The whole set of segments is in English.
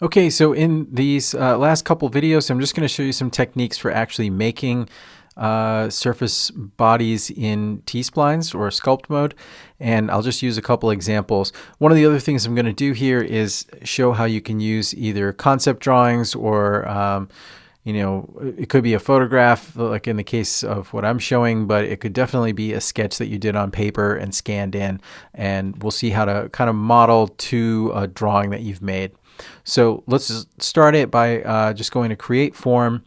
Okay, so in these uh, last couple videos, I'm just going to show you some techniques for actually making uh, surface bodies in T-splines or sculpt mode. And I'll just use a couple examples. One of the other things I'm going to do here is show how you can use either concept drawings or um, you know, it could be a photograph, like in the case of what I'm showing, but it could definitely be a sketch that you did on paper and scanned in. And we'll see how to kind of model to a drawing that you've made. So let's start it by uh, just going to create form.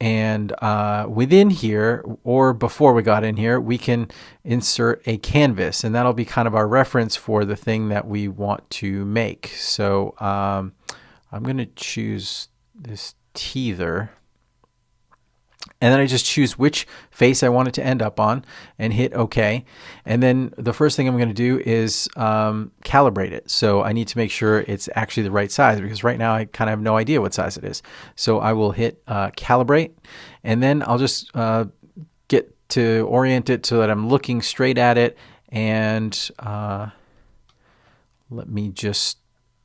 And uh, within here or before we got in here we can insert a canvas. And that'll be kind of our reference for the thing that we want to make. So um, I'm going to choose this teether and then I just choose which face I want it to end up on and hit OK. And then the first thing I'm going to do is um, calibrate it. So I need to make sure it's actually the right size because right now I kind of have no idea what size it is. So I will hit uh, calibrate and then I'll just uh, get to orient it so that I'm looking straight at it and uh, let me just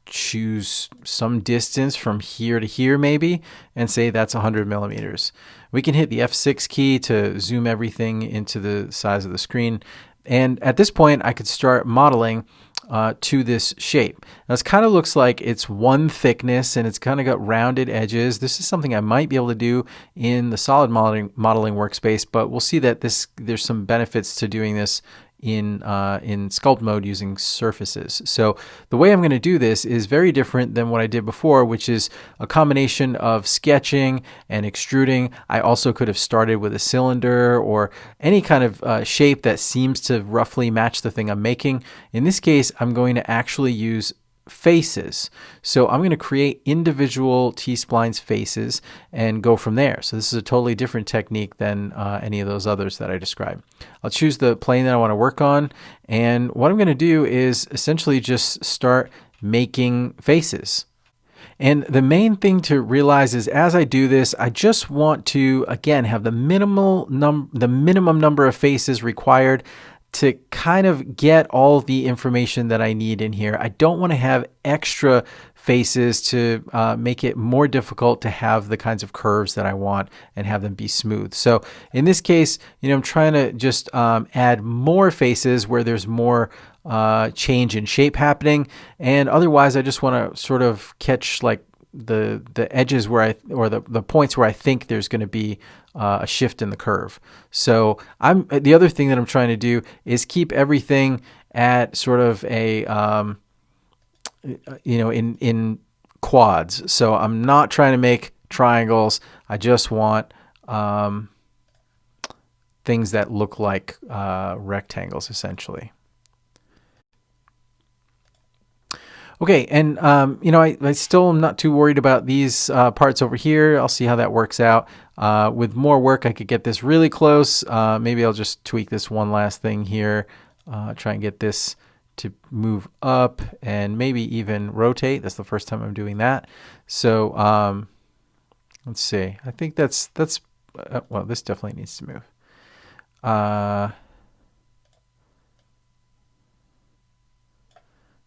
choose some distance from here to here maybe and say that's 100 millimeters. We can hit the F6 key to zoom everything into the size of the screen. And at this point, I could start modeling uh, to this shape. Now, this kind of looks like it's one thickness and it's kind of got rounded edges. This is something I might be able to do in the solid modeling, modeling workspace, but we'll see that this there's some benefits to doing this in, uh, in sculpt mode using surfaces. So the way I'm going to do this is very different than what I did before, which is a combination of sketching and extruding. I also could have started with a cylinder or any kind of uh, shape that seems to roughly match the thing I'm making. In this case, I'm going to actually use faces. So I'm going to create individual T-splines faces and go from there. So this is a totally different technique than uh, any of those others that I described. I'll choose the plane that I want to work on. And what I'm going to do is essentially just start making faces. And the main thing to realize is as I do this, I just want to, again, have the minimal num the minimum number of faces required to kind of get all the information that I need in here. I don't want to have extra faces to uh, make it more difficult to have the kinds of curves that I want and have them be smooth. So in this case, you know, I'm trying to just um, add more faces where there's more uh, change in shape happening. And otherwise, I just want to sort of catch like the the edges where I or the, the points where I think there's going to be uh, a shift in the curve. So I'm the other thing that I'm trying to do is keep everything at sort of a um, you know in in quads. So I'm not trying to make triangles. I just want um, things that look like uh, rectangles essentially. Okay, and um, you know, I, I, still am not too worried about these uh, parts over here. I'll see how that works out. Uh, with more work, I could get this really close. Uh, maybe I'll just tweak this one last thing here. Uh, try and get this to move up and maybe even rotate. That's the first time I'm doing that. So um, let's see. I think that's that's uh, well. This definitely needs to move.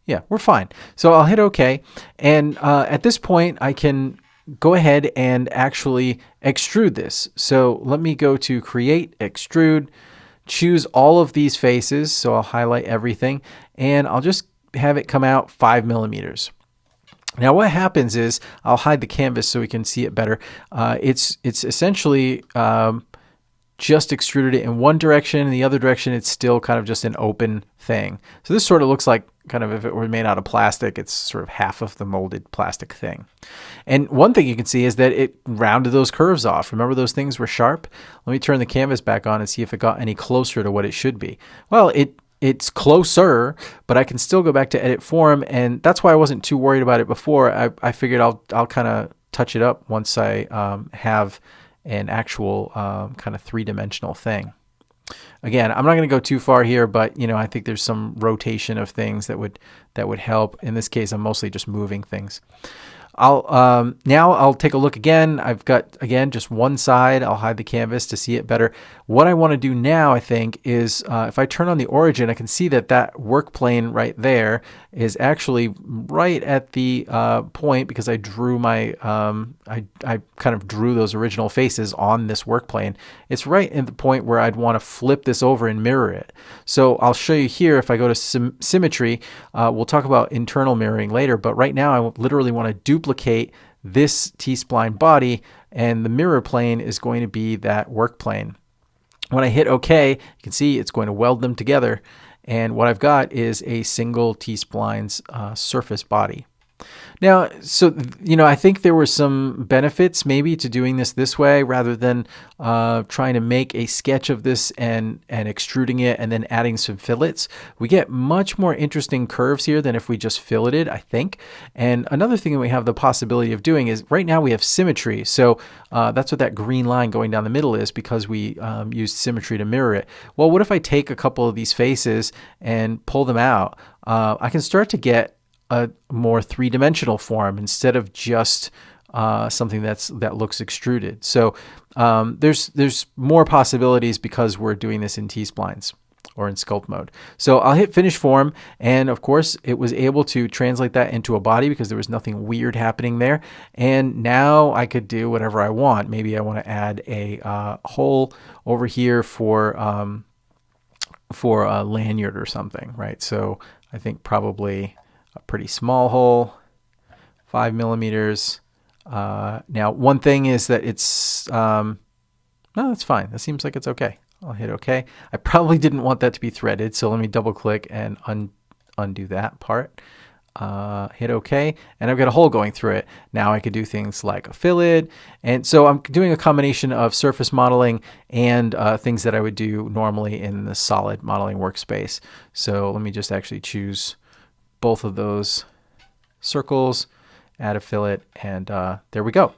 Yeah, we're fine. So I'll hit OK. And uh, at this point, I can go ahead and actually extrude this. So let me go to Create, Extrude, choose all of these faces. So I'll highlight everything. And I'll just have it come out 5 millimeters. Now what happens is, I'll hide the canvas so we can see it better. Uh, it's, it's essentially um, just extruded it in one direction. In the other direction, it's still kind of just an open thing. So this sort of looks like kind of if it were made out of plastic, it's sort of half of the molded plastic thing. And one thing you can see is that it rounded those curves off. Remember those things were sharp? Let me turn the canvas back on and see if it got any closer to what it should be. Well, it it's closer, but I can still go back to edit form. And that's why I wasn't too worried about it before. I, I figured I'll, I'll kind of touch it up once I um, have an actual um, kind of three-dimensional thing. Again, I'm not going to go too far here, but you know, I think there's some rotation of things that would that would help. In this case, I'm mostly just moving things. I'll um, now I'll take a look again. I've got again just one side. I'll hide the canvas to see it better. What I want to do now, I think, is uh, if I turn on the origin, I can see that that work plane right there is actually right at the uh, point because I drew my um, I I kind of drew those original faces on this work plane. It's right at the point where I'd want to flip this over and mirror it. So I'll show you here. If I go to symmetry, uh, we'll talk about internal mirroring later. But right now, I literally want to duplicate this T-spline body, and the mirror plane is going to be that work plane. When I hit OK, you can see it's going to weld them together. And what I've got is a single T-spline's uh, surface body. Now, so, you know, I think there were some benefits maybe to doing this this way rather than uh, trying to make a sketch of this and, and extruding it and then adding some fillets. We get much more interesting curves here than if we just filleted, I think. And another thing that we have the possibility of doing is right now we have symmetry. So uh, that's what that green line going down the middle is because we um, used symmetry to mirror it. Well, what if I take a couple of these faces and pull them out? Uh, I can start to get a more three-dimensional form instead of just uh, something that's that looks extruded. So um, there's there's more possibilities because we're doing this in T-splines or in sculpt mode. So I'll hit finish form and of course it was able to translate that into a body because there was nothing weird happening there. And now I could do whatever I want. Maybe I want to add a uh, hole over here for um, for a lanyard or something, right? So I think probably a pretty small hole, five millimeters. Uh, now, one thing is that it's, um, no, that's fine. That seems like it's okay. I'll hit OK. I probably didn't want that to be threaded, so let me double click and un undo that part. Uh, hit OK, and I've got a hole going through it. Now I could do things like a fillet, and so I'm doing a combination of surface modeling and uh, things that I would do normally in the solid modeling workspace. So let me just actually choose both of those circles, add a fillet, and uh, there we go.